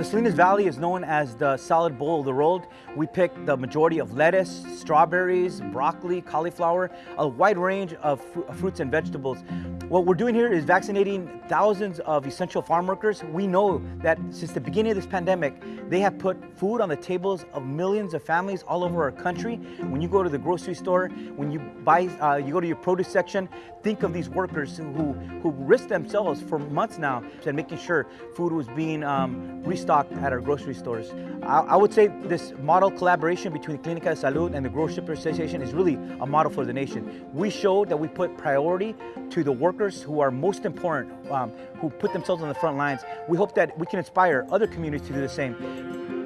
The Salinas Valley is known as the salad bowl of the world. We pick the majority of lettuce, strawberries, broccoli, cauliflower, a wide range of fr fruits and vegetables. What we're doing here is vaccinating thousands of essential farm workers. We know that since the beginning of this pandemic, they have put food on the tables of millions of families all over our country. When you go to the grocery store, when you buy, uh, you go to your produce section, think of these workers who, who risk themselves for months now and making sure food was being um, restocked at our grocery stores. I, I, would say this model collaboration between Clinica de Salud and the Grocery Association is really a model for the nation. We showed that we put priority to the workers who are most important, um, who put themselves on the front lines. We hope that we can inspire other communities to do the same.